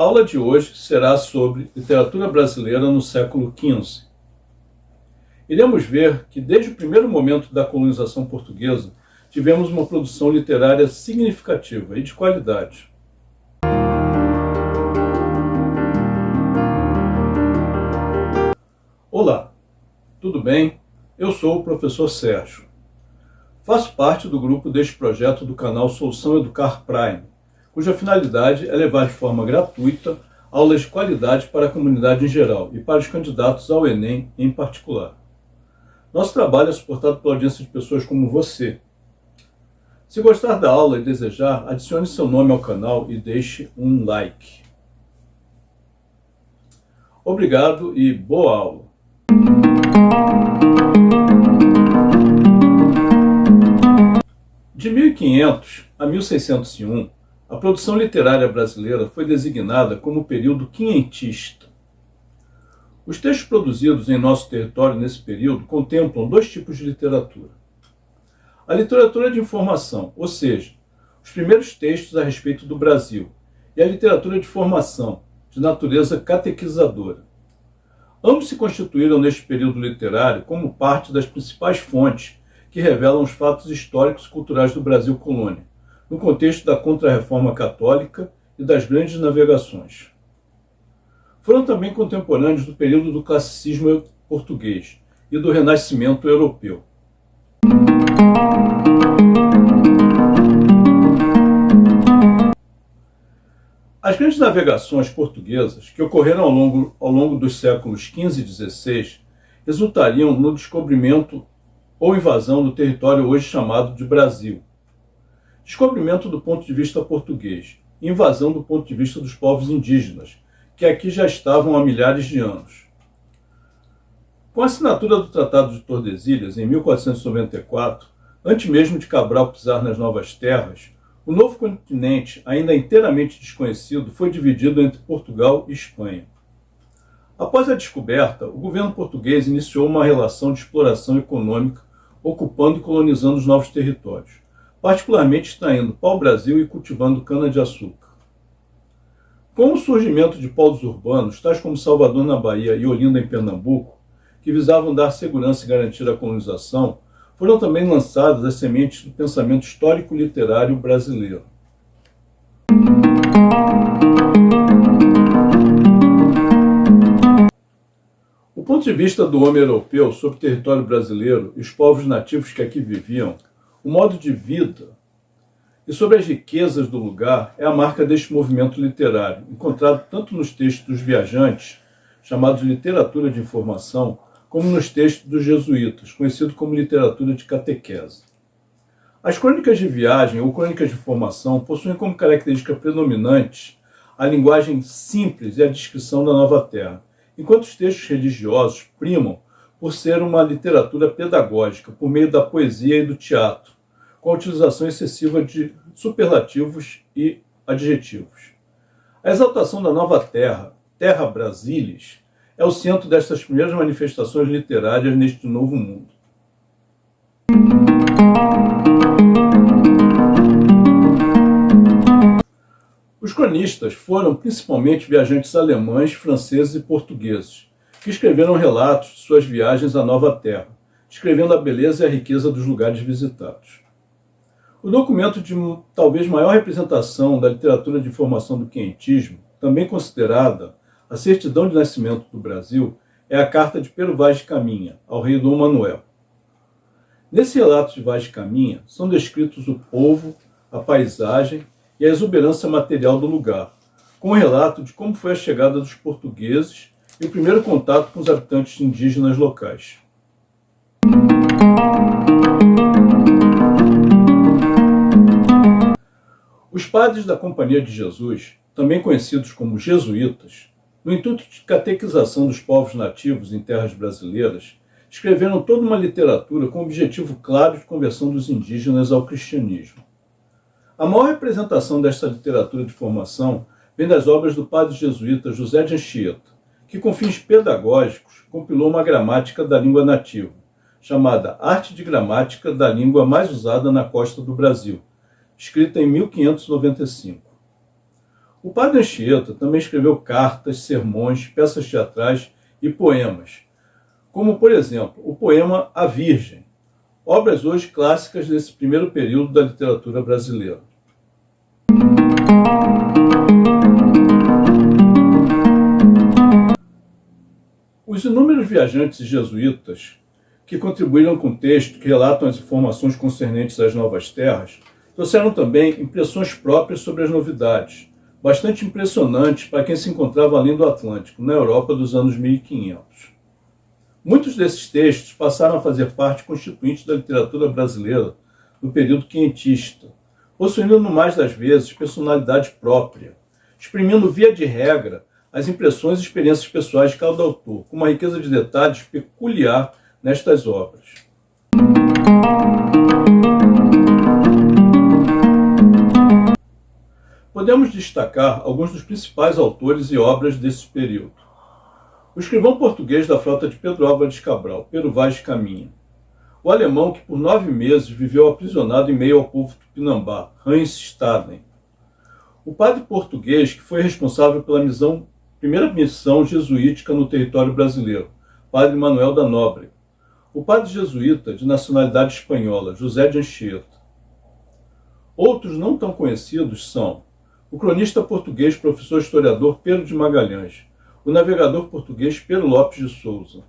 A aula de hoje será sobre literatura brasileira no século XV. Iremos ver que desde o primeiro momento da colonização portuguesa tivemos uma produção literária significativa e de qualidade. Olá, tudo bem? Eu sou o professor Sérgio. Faço parte do grupo deste projeto do canal Solução Educar Prime, cuja finalidade é levar de forma gratuita aulas de qualidade para a comunidade em geral e para os candidatos ao Enem em particular. Nosso trabalho é suportado pela audiência de pessoas como você. Se gostar da aula e desejar, adicione seu nome ao canal e deixe um like. Obrigado e boa aula! De 1500 a 1601, a produção literária brasileira foi designada como período quinhentista. Os textos produzidos em nosso território nesse período contemplam dois tipos de literatura. A literatura de informação, ou seja, os primeiros textos a respeito do Brasil, e a literatura de formação, de natureza catequizadora. Ambos se constituíram neste período literário como parte das principais fontes que revelam os fatos históricos e culturais do Brasil colônia no contexto da Contra-Reforma Católica e das grandes navegações. Foram também contemporâneos do período do classicismo português e do renascimento europeu. As grandes navegações portuguesas, que ocorreram ao longo, ao longo dos séculos XV e XVI, resultariam no descobrimento ou invasão do território hoje chamado de Brasil, Descobrimento do ponto de vista português, invasão do ponto de vista dos povos indígenas, que aqui já estavam há milhares de anos. Com a assinatura do Tratado de Tordesilhas, em 1494, antes mesmo de Cabral pisar nas novas terras, o novo continente, ainda inteiramente desconhecido, foi dividido entre Portugal e Espanha. Após a descoberta, o governo português iniciou uma relação de exploração econômica, ocupando e colonizando os novos territórios particularmente extraindo pau-brasil e cultivando cana-de-açúcar. Com o surgimento de polos urbanos, tais como Salvador na Bahia e Olinda em Pernambuco, que visavam dar segurança e garantir a colonização, foram também lançadas as sementes do pensamento histórico-literário brasileiro. O ponto de vista do homem europeu sobre o território brasileiro e os povos nativos que aqui viviam o modo de vida e sobre as riquezas do lugar é a marca deste movimento literário, encontrado tanto nos textos dos viajantes, chamados literatura de informação, como nos textos dos jesuítas, conhecido como literatura de catequese. As crônicas de viagem ou crônicas de formação possuem como característica predominante a linguagem simples e a descrição da nova terra, enquanto os textos religiosos primam por ser uma literatura pedagógica, por meio da poesia e do teatro, com a utilização excessiva de superlativos e adjetivos. A exaltação da nova terra, Terra Brasilis, é o centro destas primeiras manifestações literárias neste novo mundo. Os cronistas foram principalmente viajantes alemães, franceses e portugueses, que escreveram relatos de suas viagens à Nova Terra, descrevendo a beleza e a riqueza dos lugares visitados. O documento de talvez maior representação da literatura de informação do quentismo, também considerada a certidão de nascimento do Brasil, é a carta de Pero Vaz de Caminha, ao rei Dom Manuel. Nesse relato de Vaz de Caminha, são descritos o povo, a paisagem e a exuberância material do lugar, com um relato de como foi a chegada dos portugueses e o primeiro contato com os habitantes indígenas locais. Os padres da Companhia de Jesus, também conhecidos como jesuítas, no intuito de catequização dos povos nativos em terras brasileiras, escreveram toda uma literatura com o objetivo claro de conversão dos indígenas ao cristianismo. A maior representação desta literatura de formação vem das obras do padre jesuíta José de Anchieta, que com fins pedagógicos compilou uma gramática da língua nativa, chamada Arte de Gramática da Língua Mais Usada na Costa do Brasil, escrita em 1595. O padre Anchieta também escreveu cartas, sermões, peças teatrais e poemas, como, por exemplo, o poema A Virgem, obras hoje clássicas desse primeiro período da literatura brasileira. Os inúmeros viajantes jesuítas que contribuíram com textos que relatam as informações concernentes às novas terras trouxeram também impressões próprias sobre as novidades, bastante impressionantes para quem se encontrava além do Atlântico, na Europa dos anos 1500. Muitos desses textos passaram a fazer parte constituinte da literatura brasileira no período quentista, possuindo no mais das vezes personalidade própria, exprimindo via de regra as impressões e experiências pessoais de cada autor, com uma riqueza de detalhes peculiar nestas obras. Podemos destacar alguns dos principais autores e obras desse período. O escrivão português da frota de Pedro Álvares Cabral, Pedro Vaz Caminha. O alemão que por nove meses viveu aprisionado em meio ao povo tupinambá, Hans Staden. O padre português que foi responsável pela missão, primeira missão jesuítica no território brasileiro, padre Manuel da Nóbrega. O padre jesuíta de nacionalidade espanhola, José de Anchieta. Outros não tão conhecidos são o cronista português, professor historiador Pedro de Magalhães, o navegador português Pedro Lopes de Souza,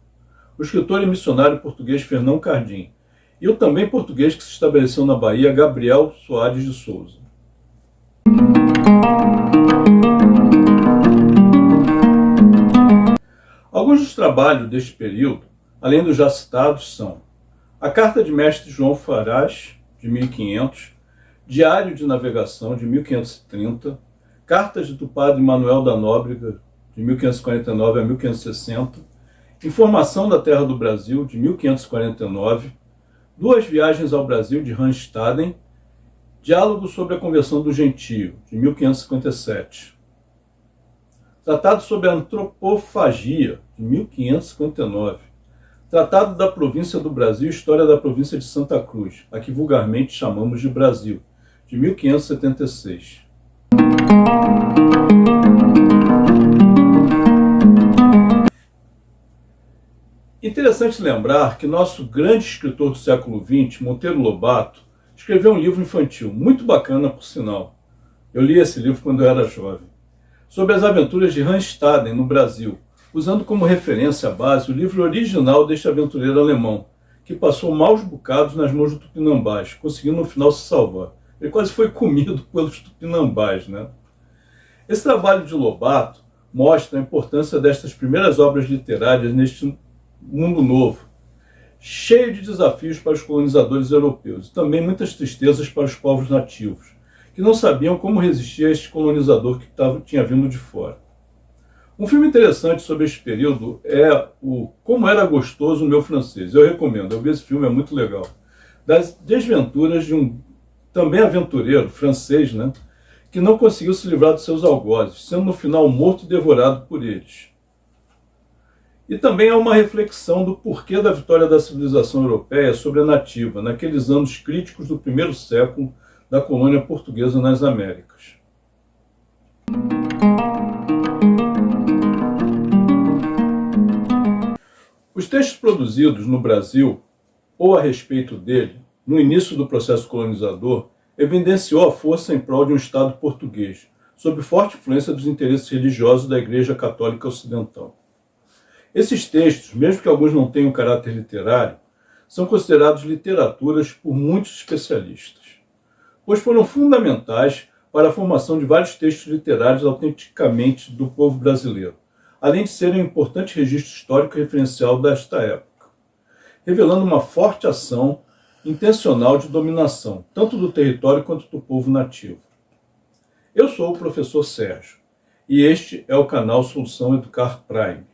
o escritor e missionário português Fernão Cardim e o também português que se estabeleceu na Bahia, Gabriel Soares de Souza. Alguns dos trabalhos deste período, além dos já citados, são a Carta de Mestre João Farás, de 1500, Diário de Navegação, de 1530, Cartas do Padre Manuel da Nóbrega, de 1549 a 1560, Informação da Terra do Brasil, de 1549, Duas Viagens ao Brasil, de Randstaden, Diálogo sobre a Conversão do Gentio, de 1557, Tratado sobre a Antropofagia, de 1559, Tratado da Província do Brasil História da Província de Santa Cruz, a que vulgarmente chamamos de Brasil, de 1576. Interessante lembrar que nosso grande escritor do século XX, Monteiro Lobato, escreveu um livro infantil, muito bacana por sinal. Eu li esse livro quando eu era jovem, sobre as aventuras de Hans Staden no Brasil, usando como referência a base o livro original deste aventureiro alemão, que passou maus bocados nas mãos do Tupinambás, conseguindo no final se salvar. Ele quase foi comido pelos tupinambás. Né? Esse trabalho de Lobato mostra a importância destas primeiras obras literárias neste mundo novo, cheio de desafios para os colonizadores europeus e também muitas tristezas para os povos nativos, que não sabiam como resistir a este colonizador que tava, tinha vindo de fora. Um filme interessante sobre este período é o Como Era Gostoso o Meu Francês. Eu recomendo, eu vi esse filme, é muito legal. Das desventuras de um também aventureiro francês, né, que não conseguiu se livrar dos seus algozes, sendo no final morto e devorado por eles. E também há uma reflexão do porquê da vitória da civilização europeia sobre a nativa, naqueles anos críticos do primeiro século da colônia portuguesa nas Américas. Os textos produzidos no Brasil, ou a respeito dele, no início do processo colonizador, evidenciou a força em prol de um Estado português, sob forte influência dos interesses religiosos da Igreja Católica Ocidental. Esses textos, mesmo que alguns não tenham caráter literário, são considerados literaturas por muitos especialistas, pois foram fundamentais para a formação de vários textos literários autenticamente do povo brasileiro, além de serem um importante registro histórico referencial desta época, revelando uma forte ação intencional de dominação, tanto do território quanto do povo nativo. Eu sou o professor Sérgio e este é o canal Solução Educar Prime.